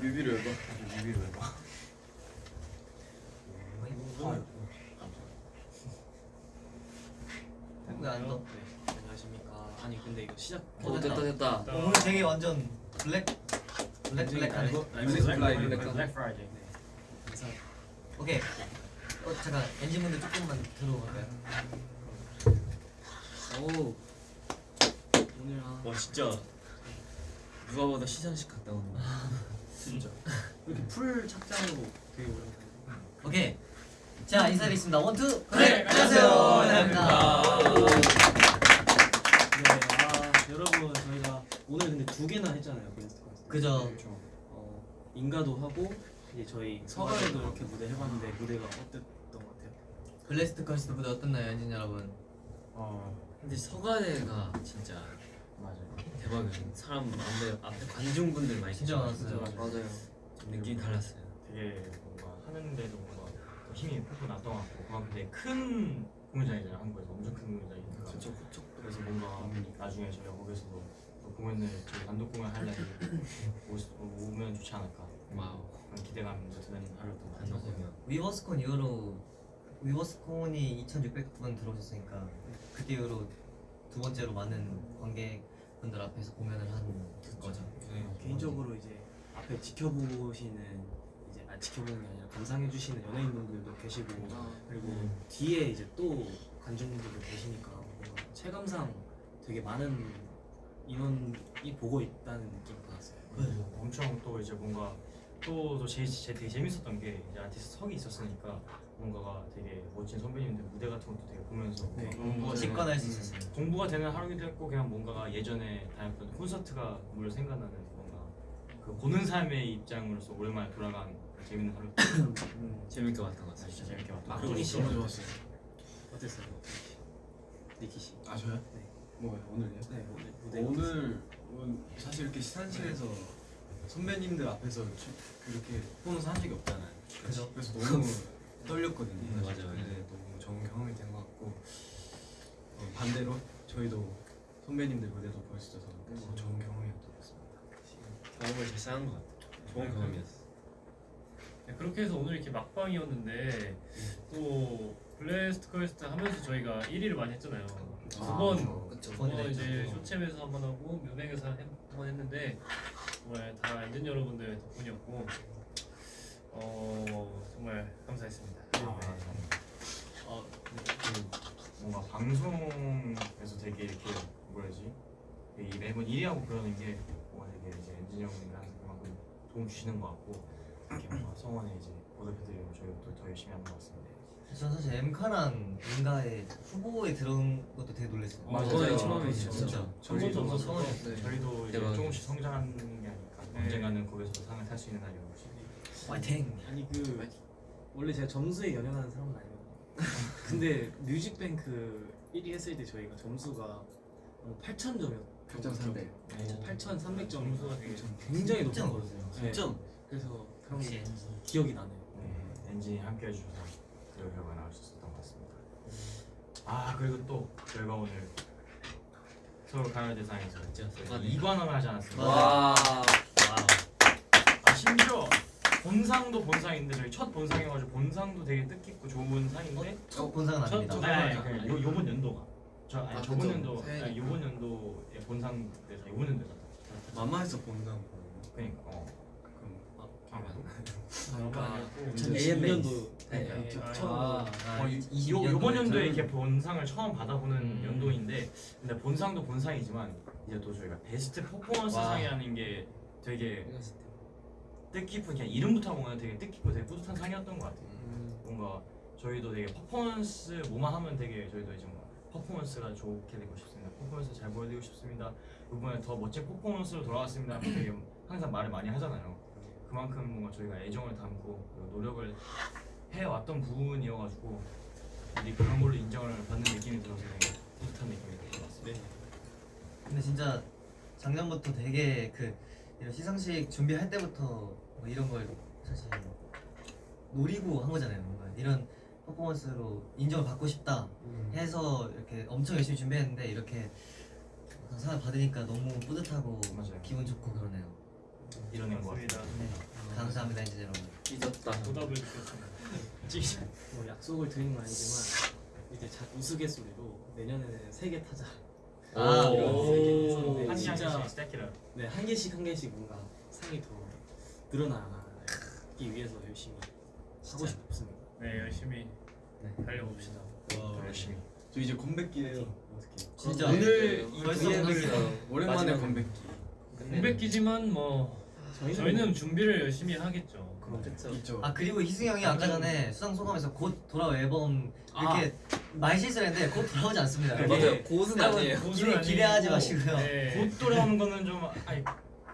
뮤비를 해봐. 뮤비를 해봐. 왜안 떠? 네, 안녕하십니까. 아니 근데 이거 시작. 어, 됐다 됐다. 오늘 되게 완전 블랙 블랙 블랙하네. black Fri, black black Friday. 네. 그래서 오케이. 어 잠깐 엔진 분들 조금만 들어볼까요? 오 오늘 아 와 진짜 누가 봐도 시상식 갔다 거. 진짜 이렇게 full 착장으로 되게 다 오케이. 자 인사드리겠습니다. one two 네, 안녕하세요. 안녕하십니까. 반갑습니다. 네, 아 여러분 저희가 오늘 근데 두 개나 했잖아요. Blessed-Cursed. 그죠. 어 인가도 하고 이제 저희 서가에도 이렇게 무대 해봤는데 무대가 어땠던 것 같아요? Blessed-Cursed 무대 어땠나요, 엔진 여러분? 어 근데 서가대가 진짜 맞아요. 대박이에요. 사람 앞에 앞에 관중분들 많이 진짜 많았어요. 맞아요. 좀 느낌 달랐어요. 되게 뭔가 하는데도 뭔가 더 힘이 푹푹 났던 것 같고 그만큼 되게 큰 공연장이잖아요 한국에서 엄청 큰 공연장이니까 그쵸 그쵸. 그래서 뭔가 나중에 저희가 거기서도 또 공연을 저희 단독 공연 오- 오면 좋지 않을까 와우. 그런 기대감도 드는 하루였던 것 단독 공연. 위버스콘 이후로 위버스콘이 2,600분 들어오셨으니까 그때 이후로 두 번째로 많은 관객 분들 앞에서 공연을 한 거죠. 네. 개인적으로 이제 앞에 지켜보시는 이제 아 지켜보는 게 아니라 감상해 주시는 연예인분들도 계시고 그리고 뒤에 이제 또 관중분들도 계시니까 뭔가 체감상 되게 많은 인원이 보고 있다는 느낌을 받았어요. 그리고 엄청 또 이제 뭔가 또또 제, 제 되게 재밌었던 게 이제 아티스트 석이 있었으니까 뭔가가 되게 멋진 선배님들 무대 같은 것도 되게 보면서 네. 공부가 직관할 수 있었어요. 공부가 되는 하루기도 했고 그냥 뭔가가 예전에 다녔던 콘서트가 물 생각나는 뭔가 그 보는 삶의 입장으로서 오랜만에 돌아간 재밌는 하루 음, 재밌게 봤던 것 같아요. 진짜 재밌게 봤던 막둥이 하루 씨 너무 좋았어요. 어땠어요? 니키 씨. 아 저요? 네. 뭐요? 오늘요? 네 오늘 무대 오늘 오늘 사실 이렇게 시상식에서 선배님들 앞에서 주- 그렇게 퍼포먼스 한 적이 없잖아요. 그죠. 그래서 너무 떨렸거든요. 음, 맞아요. 근데 너무 좋은 경험이 된 것 같고 어, 반대로 저희도 선배님들 무대도 볼수 있어서 더 좋은 경험이었던 것 같습니다. 경험을 잘 쌓은 것 같아요. 좋은 경험이었어. 네, 그렇게 해서 오늘 이렇게 막방이었는데 또 Blessed-Cursed 하면서 저희가 1위를 많이 했잖아요. 두 번, 그쵸. 두 번이나 어, 이제. 쇼챔에서 한 번 하고 뮤뱅에서 한 번 했는데 정말 다 엔진 여러분들 덕분이었고 어 정말 감사했습니다. 아, 어, 그 뭔가 방송에서 되게 이렇게 뭐라지 이 매번 1위하고 그러는 게 뭔가 되게 이제 엔지니어 분들 항상 그만큼 도움 주시는 것 같고 이렇게 뭔가 성원에 이제 보답해드리고 저희가 또 더 열심히 하는 것 같습니다. 저는 사실 엠카랑 인가의 후보에 들어온 것도 되게 놀랐어요. 맞아요. 저도 처음이죠. 진짜. 저희도 저도 처음이었어요. 저희도 이제. 조금씩 성장하는 게 아닐까. 네. 언젠가는 거기서 상을 탈 수 있는 날이 화이팅! 아니 그 원래 제가 점수에 연연하는 사람은 아니거든요. 근데 뮤직뱅크 1위 했을 때 저희가 점수가 8,000 점이었. 8,300. 8,300점 점수가 되게 굉장히 높았거든요. 네. 진짜 그래서 그런 게. 기억이 나네요. 네, 엔진이 함께 해주셔서 그 결과 나올 수 있었던 것 같습니다. 아 그리고 또 저희가 오늘 서울 가요 대상에서 진짜 대단해. 2관왕을 하지 않았습니까? 본상도 본상인데 저희 첫 본상이어가지고 본상도 되게 뜻깊고 좋은 상인데 첫 본상은 첫 아닙니다. 아니, 아니, 그 요, 요번 연도가 저 아니, 아, 저번 그쵸. 연도 새해 아니, 요번 연도의 본상 때서 요번 연도에 마마에서 본다고. 그러니까 어 그럼 아마 아니었고 2002년도 네. 처음 아, 어, 이- 요, 22 요번 연도에 이렇게 본상을 처음 받아보는 음. 연도인데 근데 본상도 본상이지만 이제 또 저희가 베스트 퍼포먼스 와. 상이라는 게 되게 뜻깊은 그냥 이름부터 보면 되게 뜻깊고 되게 뿌듯한 상이었던 것 같아요. 뭔가 저희도 되게 퍼포먼스 뭐만 하면 되게 저희도 이제 뭐 퍼포먼스가 좋게 되고 싶습니다. 퍼포먼스 잘 보여드리고 싶습니다. 이번에 더 멋진 퍼포먼스로 돌아왔습니다. 되게 항상 말을 많이 하잖아요. 그만큼 뭔가 저희가 애정을 담고 노력을 해왔던 부분이어가지고 이제 그런 걸로 인정을 받는 느낌이 들어서 되게 뿌듯한 느낌이 들것 같습니다. 근데 진짜 작년부터 되게 그 이런 시상식 준비할 때부터 뭐 이런 걸 사실 노리고 한 거잖아요. 뭔가 이런 퍼포먼스로 인정을 받고 싶다 해서 이렇게 엄청 열심히 준비했는데 이렇게 상을 받으니까 너무 뿌듯하고 맞아요. 기분 좋고 그러네요. 것 같아요. 맞습니다. 네. 감사합니다 이제 여러분. 찢었다. 보답을 느꼈습니다. 뭐 약속을 드리는 건 아니지만 이제 자, 우스갯소리로 내년에는 세 개 타자. 아, 오. 오. 한 진짜 네, 한 개씩 한 개씩 뭔가 상이 더 늘어나기 위해서 열심히 하고 싶습니다. 네 열심히 네. 달려봅시다. 열심히. 저 이제 건백기예요. 어떻게? 진짜 오늘 이 벌써 오랜만에 건백기. 공백기지만 뭐 저희는, 저희는 준비를 열심히 하겠죠. 있죠. 아 그리고 희승이 형이 아까 전에 수상 소감에서 곧 돌아올 앨범 이렇게 말 실수했는데 곧 돌아오지 않습니다. 네, 맞아요. 곧은 아니에요. 기대- 기대하지 마시고요. 네. 곧 돌아오는 거는 좀 아니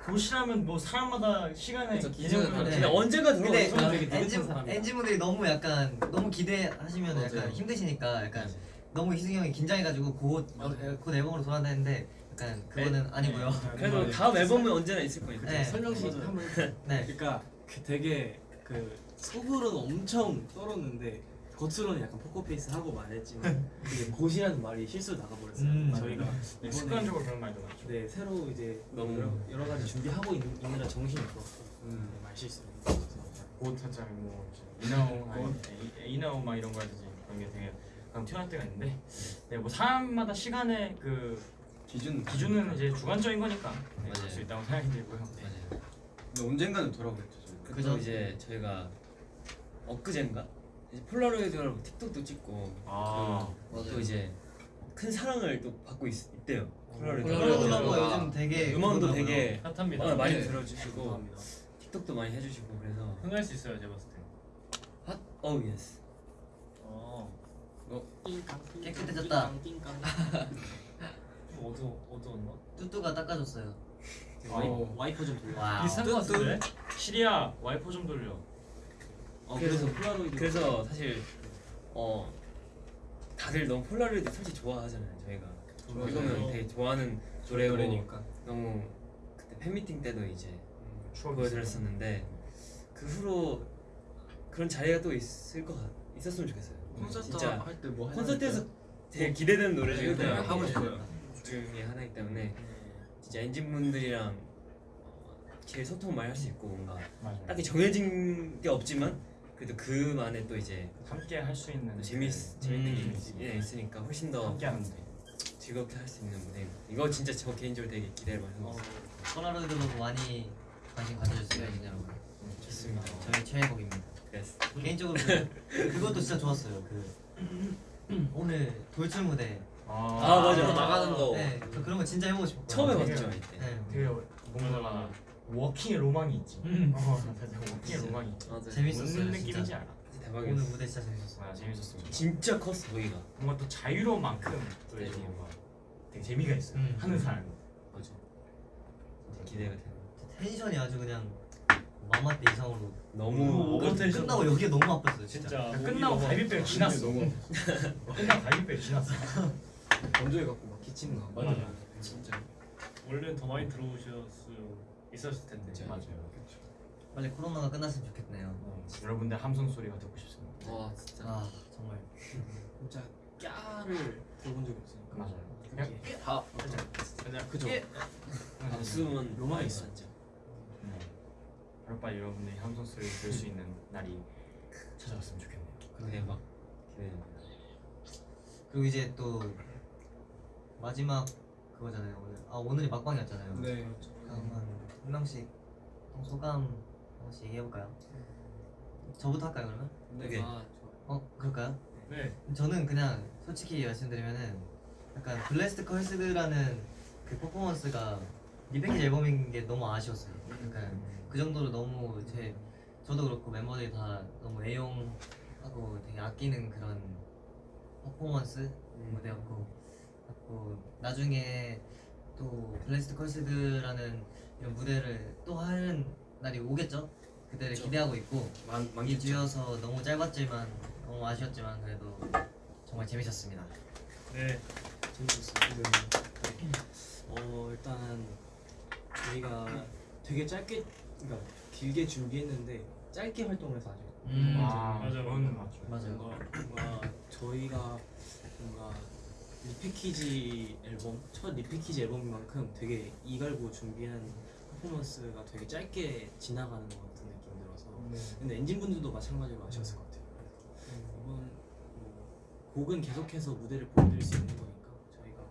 곧이라면 뭐 사람마다 시간에 그쵸, 기준은. 네. 근데 언제가 근데 되게 느긋한 엔진. 엔진 분들이 너무 약간 너무 기대하시면 약간 맞아요. 힘드시니까 약간 너무 희승이 형이 긴장해가지고 곧, 어, 곧 앨범으로 돌아온다는데 약간 그거는 아니고요. 그래도 다음 앨범은 언제나 있을 거니까. 네. 설명식 맞아요. 한번 네. 그러니까 그 되게 그 속으로는 엄청 떨었는데 겉으로는 약간 포커페이스 하고 말했지만 이게 곧이라는 말이 실수로 나가버렸어요. 음, 저희가 네, 습관적으로 그런 말도 많죠. 네 새로 이제 너무- 여러, 여러 가지 준비하고 있, 있느라 정신이 없었고 음. 네, 말 했어서 곧 살짝 뭐 이나오 아니 이- 이나오 막 이런 거 하듯이 그런 게 되게 가끔 튀어나올 때가 있는데 네 뭐 사람마다 시간의 그 기준 기준은 이제 주관적인 거니까 네, 맞아요. 그럴 수 있다고 생각이 들고요. 맞아요. 근데 언젠가는 돌아오겠죠. 그죠? 이제 저희가 엊그젠가 이제 폴라로이드로 틱톡도 찍고 아 또 이제 큰 사랑을 또 받고 있, 있대요. 폴라로이드. 폴라로이드 가 음악도 요즘 되게 음원도. 되게 hot합니다. 어, 많이 네. 들어주시고 감사합니다. 틱톡도 많이 해주시고 그래서 흥할 수 있어요 제가 봤을 때. hot 어우 yes. 어. 깨끗해졌다. 좀 어두 어두웠나? 뚜뚜가 닦아줬어요. 와이퍼, 와이퍼 좀 돌려. 비슷한 거 같은데? Siri야 와이퍼 좀 돌려. 어, 그래서 폴라로이드 그래서 사실 어 다들 너무 폴라로이드 솔직히 좋아하잖아요 저희가. 좋아요. 이거는 되게 좋아하는 노래고 노래니까. 너무 그때 팬미팅 때도 이제 추억이 보여드렸었는데 그 후로 그런 자리가 또 있을 것 같, 있었으면 좋겠어요. 콘서트 진짜 할 때 뭐 콘서트에서 되게 기대되는 노래 중에 네, 하나 하고 싶어요. 중에 하나이기 때문에 진짜 엔진 분들이랑 제일 소통 많이 할 수 있고 뭔가 맞아요. 딱히 정해진 게 없지만 그래도 그만의 또 이제 함께 할 수 있는 또 재밌 재밌는 게 음. 있- 예, 있으니까 훨씬 더 함께 하는데. 즐겁게 할 수 있는 무대. 이거 진짜 저 개인적으로 되게 기대를 많이 하고 어, 있어요. 폴라로이드로 많이 관심 가져주세요, 여러분. 좋습니다. 저희 최애곡입니다. 그래서 개인적으로 그, 그것도 진짜 좋았어요. 그 오늘 돌출 무대. 아, 맞아. 아, 나가는 거. 네, 저 그런 거 진짜 해보고 싶었거든요. 처음 해봤죠 이때. 네, 되게 뭔가 walking의 로망이 있지. 음. 어, walking의 로망이 있지. 맞아요. 재밌었어요, 무슨 진짜. 느낌인지 알아. 진짜 오늘 대박이었어. 무대 진짜 재밌었어요. 아 재밌었습니다. 진짜 컸어 거기가. 뭔가 또 자유로운 만큼 또 네. 이제 뭔가 되게 재미가 있어요. 음. 하는 사람. 맞아. 기대가 돼. 텐션이 아주 그냥 MAMA 때 이상으로 너무 오버 텐션. 끝나고 여기가 너무 아팠어요, 진짜. 진짜 끝나고 너무 갈비뼈가 지났어. 너무 끝나고 갈비뼈가 지났어. 건조해 갖고 막 기침나. 맞아요. 진짜. 원래는 더 많이 들어오실 수 있었을 텐데. 진짜. 맞아요. 빨리 코로나가 끝났으면 좋겠네요. 어, 여러분들 함성 소리가 듣고 싶습니다. 와 진짜. 아 정말. 진짜 까를 들어본 적이 없으니까. 맞아요. 그게 다 그냥 그죠. 박수는 로망이 있어. 진짜. 네. 하루빨리 여러분들이 함성 소리를 들을 수 있는 날이 찾아왔으면 좋겠네요. 대박. 기대됩니다. 그리고 이제 또 마지막 그거잖아요 오늘. 아 오늘이 막방이었잖아요. 네. 그럼 한 명씩 소감 한 번씩 얘기해볼까요? 저부터 할까요 그러면? 네. 아, 어 그럴까요? 네. 저는 그냥 솔직히 말씀드리면은 약간 Blessed-Cursed라는 그 퍼포먼스가 리패키지 앨범인 게 너무 아쉬웠어요. 약간 그 정도로 너무 제 저도 그렇고 멤버들이 다 너무 애용하고 되게 아끼는 그런 퍼포먼스 무대였고 그리고 나중에 또 Blessed-Cursed라는 무대를 또 하는 날이 오겠죠? 그때를 그쵸. 기대하고 있고 만 만. 이 주여서 너무 짧았지만 너무 아쉬웠지만 그래도 정말 재밌었습니다. 네. 재밌었어요. 어 일단 저희가 되게 짧게 그러니까 길게 준비했는데 짧게 활동해서 아주 음. 아, 맞아, 맞아. 맞아요. 뭔가, 뭔가 저희가 뭔가 리패키지 앨범 첫 리패키지 앨범인 만큼 되게 이갈고 준비한 퍼포먼스가 되게 짧게 지나가는 것 같은 느낌이 들어서 근데 엔진 분들도 마찬가지로 아셨을 것 같아요. 이번 뭐 곡은 계속해서 무대를 보여드릴 수 있는 거니까 저희가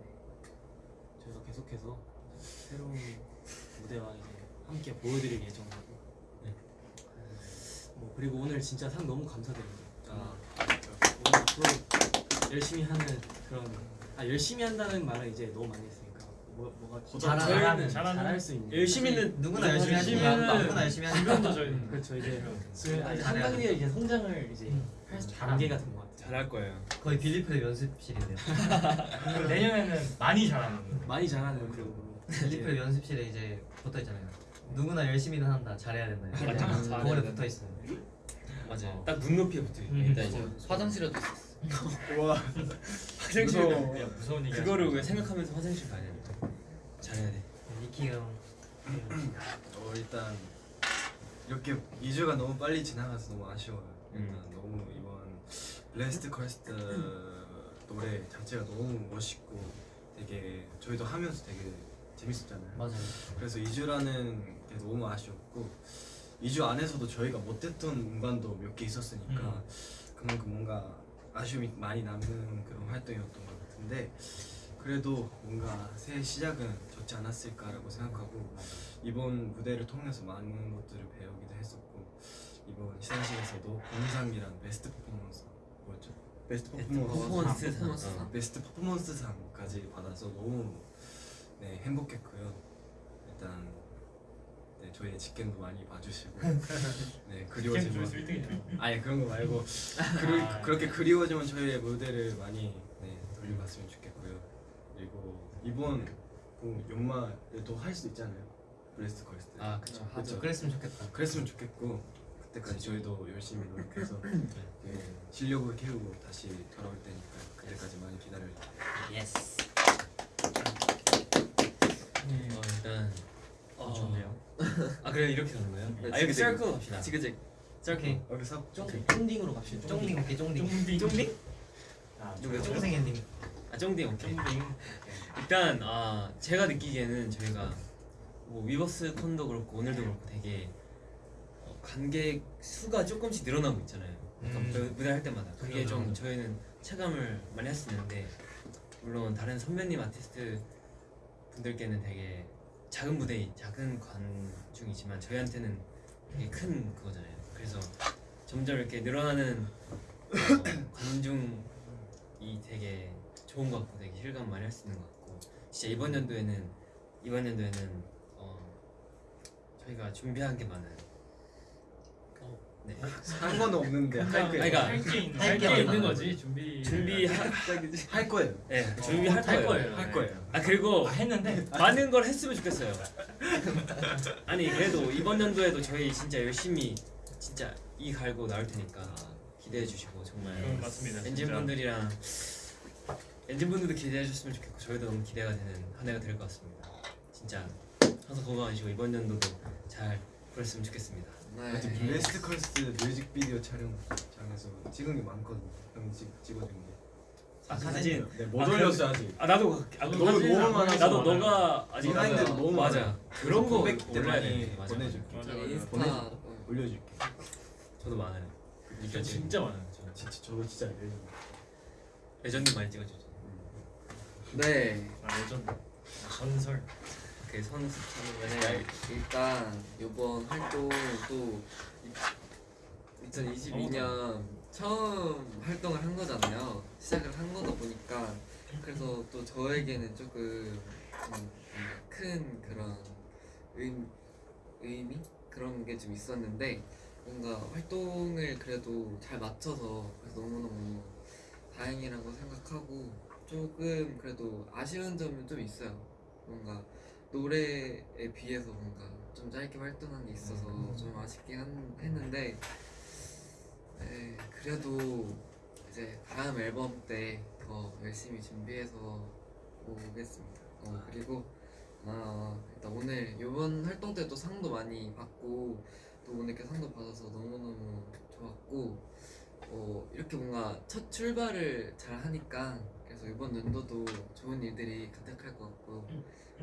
네, 저희가 계속해서 새로운 무대와 이제 함께 보여드릴 예정이고 네. 뭐 그리고 오늘 진짜 상 너무 감사드립니다. 아, 오늘 앞으로 열심히 하는 그런 아 열심히 한다는 말은 이제 너무 많이 했으니까 뭐 뭐가 잘하- 잘하는 잘하는- 잘할 수 있는 열심히는 누구나 열심히 하지만 하는 누구나 열심히 하지만 주변도 저희 그렇죠 이제 그 아니, 잘해야 한 단계 이제 성장을 이제 할 수- 단계가 된 것 같아요. 잘할 거예요. 거의 빌리프의 연습실인데요. 내년에는 많이 잘하는 많이 잘하는 그런 BELIFT의 연습실에 이제 붙어 있잖아요. 누구나 열심히는 한다. 잘해야 된다. 맞아. 거울에 붙어 있어요. 맞아요. 딱 눈높이에 붙어 있 음, 일단 이제 화장실에도 있었어. 와 화장실 무서워. 가- 야, 무서운 얘기 그거를 왜 생각하면서 화장실 가야 돼? 잘해야 돼. 니키 형. 어 일단 이렇게 2주가 너무 빨리 지나가서 너무 아쉬워요. 일단 음. 너무 이번 Blessed-Cursed 노래 자체가 너무 멋있고 되게 저희도 하면서 되게 재밌었잖아요. 맞아요. 그래서 2주라는 게 너무 아쉬웠고 2주 안에서도 저희가 못했던 공간도 몇 개 있었으니까 그만큼 뭔가 아쉬움이 많이 남는 그런 활동이었던 것 같은데 그래도 뭔가 새 시작은 좋지 않았을까라고 생각하고 이번 무대를 통해서 많은 것들을 배우기도 했었고 이번 시상식에서도 본상이란 베스트 퍼포먼스 뭐였죠? 베스트 퍼포먼스 퍼포먼스 상. 어. 베스트 퍼포먼스상까지 받아서 너무 네, 행복했고요. 일단 네, 저희의 직캠도 많이 봐주시고 네 그리워지면 조회수 1등이죠. 아니 그런 거 말고 그리, 그렇게 그리워지면 저희의 무대를 많이 네, 돌려봤으면 좋겠고요. 그리고 이번 그 연말에도 할 수 있잖아요. Blessed-Cursed 때. 아 그쵸. 그렇죠. 그랬으면 좋겠다. 그랬으면 좋겠고 그때까지 저희도 열심히 노력해서 네, 실력을 키우고 다시 돌아올 테니까 그때까지 많이 기다려주세요. Yes. 어, 일단 어, 좋네요. 아 그래 이렇게 가는 거예요? 네, 아 이렇게. 썰클 갑시다. 지그재그. 오케이. 여기서 쫑 쫑딩으로 갑시다. 쫑딩 오케이 쫑딩. 쫑딩 쫑딩? 아, 누구야? 쫑생이님. 아 쫑딩 오케이. 쫑딩. 일단 아 제가 느끼기에는 저희가 뭐 위버스 콘도 그렇고 오늘도 그렇고 되게 어, 관객 수가 조금씩 늘어나고 있잖아요. 음. 무- 무대 할 때마다 그게 그죠, 좀 그죠. 저희는 체감을 많이 할 수 있는데 물론 다른 선배님 아티스트 분들께는 되게 작은 무대 작은 관중이지만 저희한테는 되게 큰 그거잖아요. 그래서 점점 이렇게 늘어나는 어, 관중이 되게 좋은 것 같고 되게 실감 많이 할 수 있는 것 같고 진짜 이번 연도에는 이번 연도에는 어, 저희가 준비한 게 많아요. 네. 한건 없는데 할 거예요. 그러니까 할게 있는 할게 할게 있는. 거지 준비. 준비할 할 거예요. 네, 준비할 거예요. 거예요. 할 거예요. 아 그리고 아, 했는데 많은 걸 했으면 좋겠어요. 아니 그래도 이번 연도에도 저희 진짜 열심히 진짜 이 갈고 나올 테니까 기대해 주시고 정말 음, 맞습니다. 엔진. 분들이랑 ENGENE 분들도 기대해 주셨으면 좋겠고 저희도 너무 기대가 되는 한 해가 될 것 같습니다. 진짜 항상 건강하시고 이번 연도도 잘 보냈으면 좋겠습니다. 네. 블레스트 컬스 뮤직비디오 촬영장에서 찍은 게 많거든요. 형이 찍, 찍어준 게. 아 사진 네, 못 아, 올렸어 아직. 아 나도 아, 나도 너무 너무 안 많아서 나도. 너가 아직 behind 너무 맞아. 그런 거 올려야 돼 보내줄게. 맞아, 네, 맞아. 인스타 보내- 어, 올려줄게. 저도 많아요 진짜 진짜 많아요. 저. 진짜 저도 진짜 알려줘. 레전드 많이 찍어주죠 네. 아 레전드. 아, 전설. 그 선수 네. 일단 이번 활동도 2022년 처음 활동을 한 거잖아요. 시작을 한 거다 보니까 그래서 또 저에게는 조금 좀큰 그런 의미, 의미 그런 게 좀 있었는데 뭔가 활동을 그래도 잘 맞춰서 너무너무 다행이라고 생각하고 조금 그래도 아쉬운 점은 좀 있어요. 뭔가 노래에 비해서 뭔가 좀 짧게 활동한 게 있어서 좀 아쉽긴 한, 했는데 네, 그래도 이제 다음 앨범 때 더 열심히 준비해서 오겠습니다. 어, 그리고 아, 일단 오늘 이번 활동 때도 상도 많이 받고 또 오늘 이렇게 상도 받아서 너무너무 좋았고 어, 이렇게 뭔가 첫 출발을 잘 하니까 그래서 이번 연도도 좋은 일들이 가득할 것 같고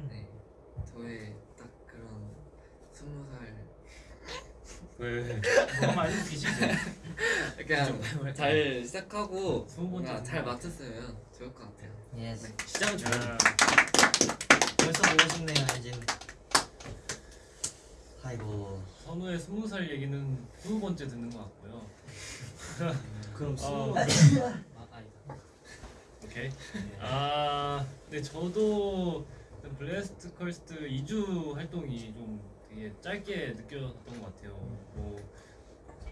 네 저의 딱 그런 스무 살 왜? 한번 알려주시죠. 그냥 잘 시작하고 뭔가 잘. 맞췄으면 좋을 것 같아요. Yes. 네. 시작은 좋아. 야, 벌써 보고 싶네요 ENGENE. 아이고. 선우의 스무 살 얘기는 스무 번째 듣는 것 같고요. 그럼 아. 스무 아 아니다. 오케이. 아, 네 저도 Blessed-Cursed 2주 활동이 좀 되게 짧게 느껴졌던 것 같아요. 뭐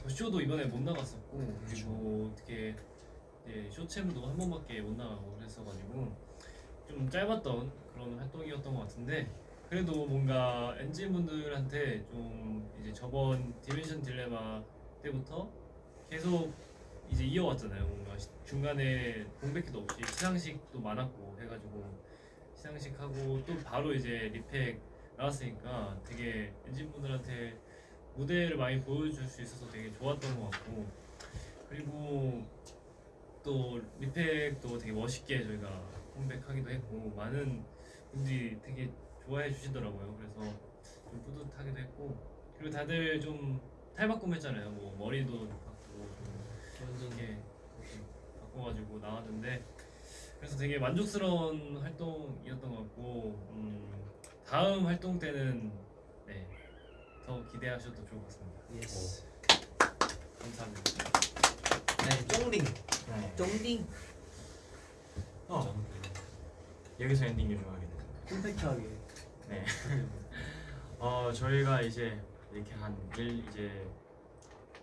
The Show도 이번에 못 나갔었고 그리고 어떻게 이제 쇼챔도 한 번밖에 못 나가고 그랬어가지고 좀 짧았던 그런 활동이었던 것 같은데 그래도 뭔가 ENGENE 분들한테 좀 이제 저번 Dimension Dilemma 때부터 계속 이제 이어왔잖아요. 뭔가 시- 중간에 공백기도 없이 시상식도 많았고 해가지고 시상식 하고 또 바로 이제 repack 나왔으니까 되게 ENGENE 분들한테 무대를 많이 보여줄 수 있어서 되게 좋았던 것 같고 그리고 또 리팩도 되게 멋있게 저희가 컴백하기도 했고 많은 분들이 되게 좋아해 주시더라고요. 그래서 좀 뿌듯하기도 했고 그리고 다들 좀 탈바꿈 했잖아요. 뭐 머리도 바꾸고 좀 이렇게 바꿔가지고 나왔는데 그래서 되게 만족스러운 활동이었던 것 같고 음, 다음 활동 때는 네, 더 기대하셔도 좋을 것 같습니다. Yes. 감사합니다. 네 쫑링. 네. 쫑딩. 어. 여기서 엔딩 요정하겠네요. 컴팩트하게. 네. 어 저희가 이제 이렇게 한일 이제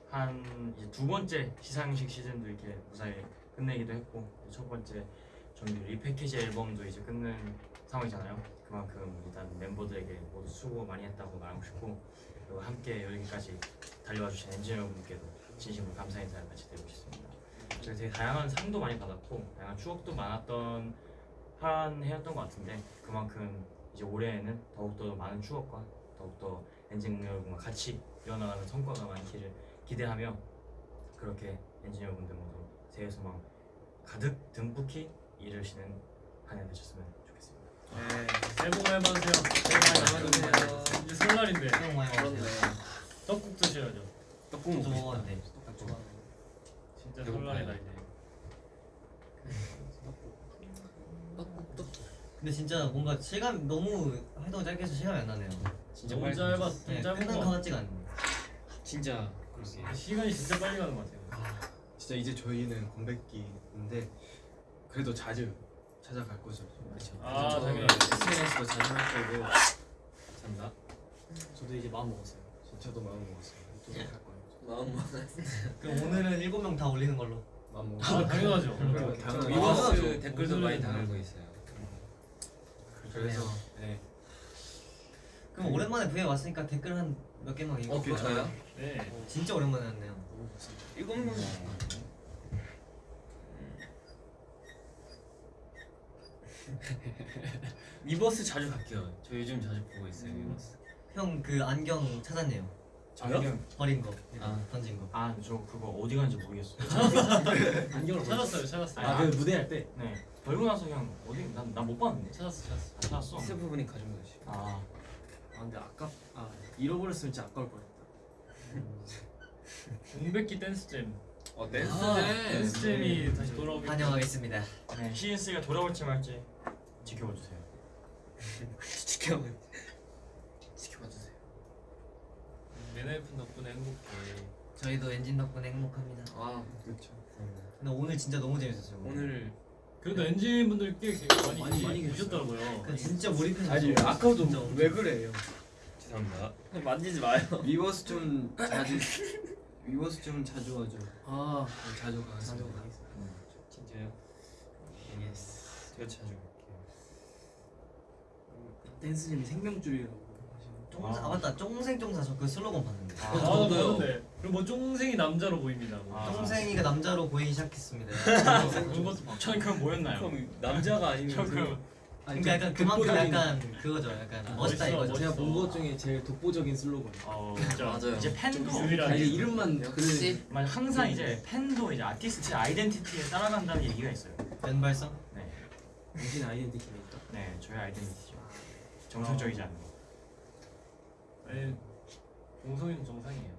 한 두 번째 시상식 시즌도 이렇게 무사히 끝내기도 했고 첫 번째 정규 repackage 앨범도 이제 끝낸 상황이잖아요. 그만큼 일단 멤버들에게 모두 수고 많이 했다고 말하고 싶고 그리고 함께 여기까지 달려와 주신 엔지니어 여러분께도 진심으로 감사 인사를 같이 드리고 싶습니다. 저희 되게 다양한 상도 많이 받았고 다양한 추억도 많았던 한 해였던 것 같은데 그만큼 이제 올해에는 더욱더 많은 추억과 더욱더 엔진 여러분과 같이 이어나가는 성과가 많기를 기대하며 그렇게 엔진 여러분들 모두 새해 소망 가득 듬뿍히 이루시는 한 해 되셨으면 좋겠습니다. 네. 새해 복 많이 받으세요. 새해 복 많이 받으세요. 이제 설날인데 새해 복 많이. 받으세요. 떡국 드셔야죠. 떡국 먹고 싶다. 딱 좋아. 진짜. 설날이다 이제. 떡국떡. 근데 진짜 뭔가 시간 너무 활동 짧게 해서 시간이 안 나네요. 진짜 너무 빨리 짧아, 네, 짧은 끝난 것것 같지가 않네요. 진짜 그러게. 시간이 진짜 빨리 가는 것 같아요. 진짜 이제 저희는 공백기인데 그래도 자주 찾아갈 거죠. 그렇죠. 아, 저 당연히. SNS도 자주 할 거고 잔다. 저도 이제 마음 먹었어요. 저도 마음 먹었어요. 또할 거예요. 마음 먹었어요. 그럼 오늘은 일곱 명 다 올리는 걸로. 마음 아, 먹었어요. 당연하죠. 당연하죠. 댓글도 오늘은 많이 다- 달고 있어요. 그래서 네. 그럼 오랜만에 V에 왔으니까 댓글 한 몇 개만 읽어. 어, 괜찮아요? 네. 진짜 오랜만에 왔네요. 일곱 명. 위버스 자주 갈게요. 저 요즘 자주 보고 있어요. 위버스. 형 그 안경 찾았네요. 저요? 버린 거, 아. 던진 거. 아, 저 그거 어디 갔는지 모르겠어요. 안경을 찾았어요, 찾았어요. 아, 아그 무대 할 때. 네. 벌고 나서 그냥 어디 난난 못 봤는데. 찾았어, 찾았어. 아, 찾았어. 스태프분이 가져온 거지. 아, 아 근데 아까 아 잃어버렸으면 진짜 아까울 뻔했다. 공백기 댄스잼. 어 댄스 아, 댄스 jam이 다시 돌아오기. 환영하겠습니다. 네. 시인스가 돌아올지 말지 지켜봐 주세요. 지켜. 지켜봐 주세요. ENHYPEN 덕분에 행복해. 저희도 ENGENE 덕분에 행복합니다. 아 그렇죠. 근데 오늘 진짜 너무 재밌었어요. 오늘 그래도 ENGENE 분들 꽤 개- 많이 많이, 많이 계셨더라고요. 그 진짜 몰입해서. 아니 진짜 아까도 엄청- 왜 그래요? 죄송합니다. 만지지 마요. Weverse 좀 자주 Weverse 좀 자주 와줘. 아 자주 가. 자주 가겠습니다. 진짜요? Yes. 제가 자주. 댄스님이 생명줄이라고 하시는. 쫑, 아 맞다 쫑생쫑사 저 그 슬로건 봤는데. 아, 아, 나 저도요. 그리고 뭐 쫑생이 남자로 보입니다. 뭐. 아. 쫑생이가 남자로 보이기 시작했습니다. 전 그럼 뭐였나요? 그럼 남자가 아니면 저 그럼 그러니까 약간 그만큼 약간 그거죠. 약간 아, 멋있다 멋있어, 이거죠. 제가 멋있어. 본것 중에 제일 독보적인 슬로건. 어, 진짜. 맞아요. 이제 팬도. 아, 이게 이름만 역시 만 항상 이제 팬도 이제 아티스트 아이덴티티에 따라간다는 얘기가 있어요. 왼발성. 네, 당신 아이덴티티니까. 네, 저의 아이덴티티죠. 정상적이지 않은 거. 아니 동성이는 정상이에요.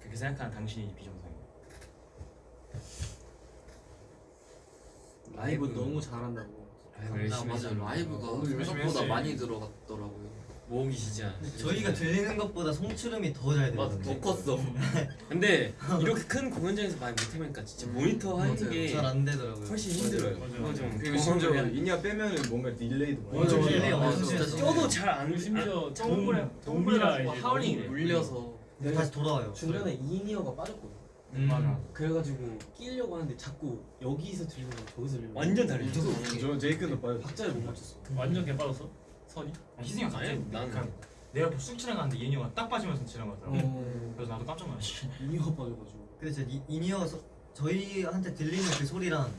그렇게 생각하는 당신이 비정상이에요. 라이브. 너무 잘한다고. 아, 맞아. 라이브가 열심히 생각보다. 많이 들어갔더라고요. 모으기 진짜. 저희가 들리는 것보다 송출음이 더잘 맞아, 들리거든요. 더 컸어. 근데 이렇게 큰 공연장에서 많이 못해보니까 진짜 모니터 하는. 게 잘안 되더라고요. 훨씬 힘들어요. 맞아요. 좀 그리고 심지어 in-ear 빼면은 뭔가 delay도 많이 맞아. 맞아. Delay 맞아, 진짜. 껴도 잘안 심지어 동물에 동- 동물에 동미라 가지고 이제 howling이래. 물려서 근데 다시 돌아와요. 중간에 in-ear가 빠졌거든. 음. 맞아. 그래가지고 끼려고 하는데 자꾸 여기서 들리는 거 저기서 들리는 거. 완전 다르죠. 저 제이크도 빠져. 박자를 못 맞췄어. 완전 개 빠졌어? 선이? 희승이 형 갑자기 아니, 나는 그냥 내 옆에 쑥 지나가는데 이현이 형가 딱 빠지면서 지나가더라고. 어. 그래서 나도 깜짝 놀랐지. 이니어 빠져가지고. 그래서 이, 이니어 소, 저희한테 들리는 그 소리랑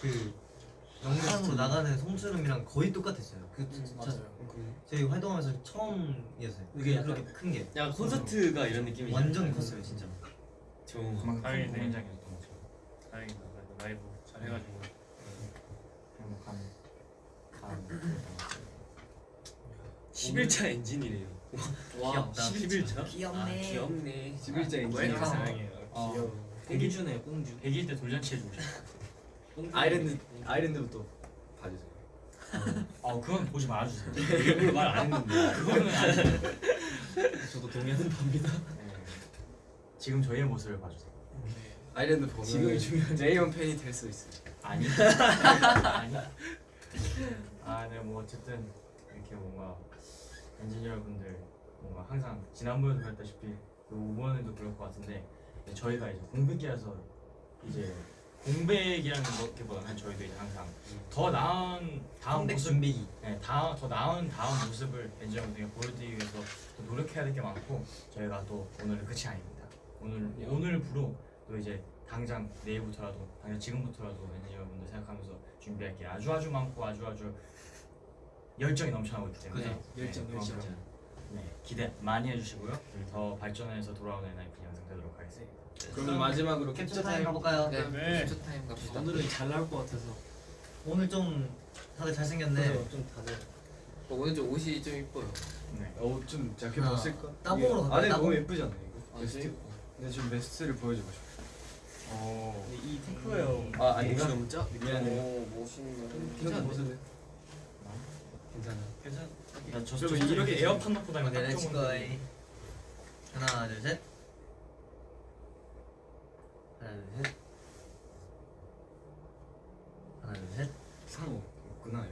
그 영상으로 나가는 송출음이랑 거의 똑같았어요. 그 진짜 저희 활동하면서 처음이었어요. 이게 그게 약간- 그렇게 큰 게. 야 콘서트가 이런 느낌이지. 완전 컸어요 진짜. 좋은 거. 다행이네. 공연장이었던 거죠. 다행이다. 라이브 잘 해가지고. 행복한 것 같아요. 11차 엔진이래요. 와 귀엽다. 11차? 귀엽네. 아, 귀엽네. 11자 엔진 welcome. 사랑해요. 어. 귀여워. 꽁주네요 꽁주. 100일 때 돌잔치 해 주고 싶어. 아일랜드 아일랜드부터 봐주세요. 어 그건 보지 말아주세요. 일부러 말 안 했는데. 그거는 아니에요. 저도 동의하는 바입니다. 네. 지금 저희의 모습을 봐주세요. 아일랜드 보면 지금이 중요한 제이온 팬이 될 수 있어요. 아니 아니 아 네 뭐 어쨌든 이렇게 뭔가 엔지니어분들 뭔가 항상 지난번에도 그랬다시피 또 이번에도 그럴 것 같은데 네, 저희가 이제 공백기라서 이제 공백이라는 것보다는 저희도 이제 항상 더 나은 다음 모습 준비기. 네, 다, 더 나은 다음 모습을 엔지니어분들에게 보여드리기 위해서 또 노력해야 될 게 많고 저희가 또 오늘은 끝이 아닙니다. 오늘 오늘부로 또 이제 당장 내일부터라도 당장 지금부터라도 엔진 여러분들 생각하면서 준비할 게 아주 아주 많고 아주 아주 열정이 넘쳐나고 있기 때문에 그죠. 네, 열정, 그만큼, 열정. 네, 기대 많이 해주시고요. 더 발전해서 돌아오는 NIP 영상 되도록 하겠습니다. 그러면 마지막으로 캡처 캡처 타임 가볼까요? 네, 네. 캡처 타임 갑시다. 오늘은 잘 나올 것 같아서. 오늘 좀 다들 잘생겼네. 그래서 좀 다들. 어, 오늘 좀 옷이 좀 이뻐요. 네. 어좀 작게 하나, 벗을까? 따봉으로? 안에 따봉? 너무 예쁘지 않아요 이거? 아, 베스트? 근데 지금 베스트를 보여주고 싶어. 어, 근데 이 테크예요. 아 아닌가? 너무 짜? 미안해요. 오 멋있네. 괜찮아 벗을래? 괜찮아. 괜찮아. 나 저 저 이렇게 에어팟 넣고 다니면 오케이, 딱 렛츠 좋은 고이. 하나, 둘, 셋. 하나, 둘, 셋. 하나, 둘, 셋. 상호 없구나 여기.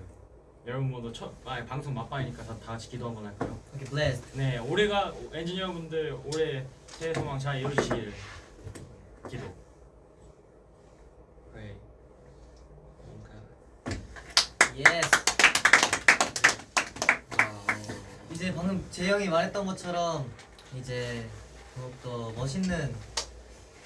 여러분 모두 첫 아, 방송 막방이니까 다, 다 같이 기도 한번 할까요? 오케이, bless. 네, 올해가 엔진 여러분들 올해 새해 소망 잘 이루시길 기도. 네. yes. 와. 이제 방금 제이 형이 말했던 것처럼 이제 더욱더 멋있는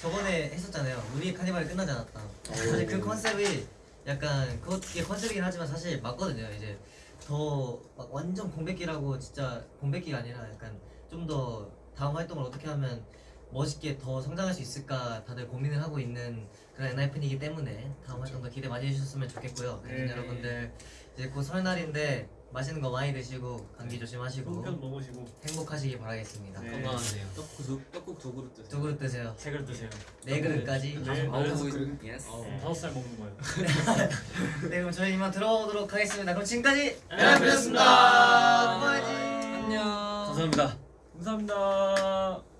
저번에 했었잖아요. 우리 카니발이 끝나지 않았다. 사실 그 컨셉이 약간 그게 컨셉이긴 하지만 사실 맞거든요. 이제 더 막 완전 공백기라고 진짜 공백기가 아니라 약간 좀 더 다음 활동을 어떻게 하면 멋있게 더 성장할 수 있을까 다들 고민을 하고 있는 그런 엔하이픈이기 때문에 다음 활동도 기대 많이 해주셨으면 좋겠고요. 네. 여러분들 이제 곧 설날인데 맛있는 거 많이 드시고 감기 조심하시고 송편 먹으시고. 행복하시기 바라겠습니다. 네. 건강하세요. 떡국 두, 떡국 두 그릇 드세요. 두 그릇 드세요. 세 그릇 드세요. 네 그릇까지. 네. 아홉 다섯 그릇. yes. 어, 네. 다섯 살 먹는 거예요. 네 그럼 저희 이만 들어가도록 하겠습니다. 그럼 지금까지 엔하이픈이었습니다. 고마워요. 안녕. 감사합니다. 감사합니다.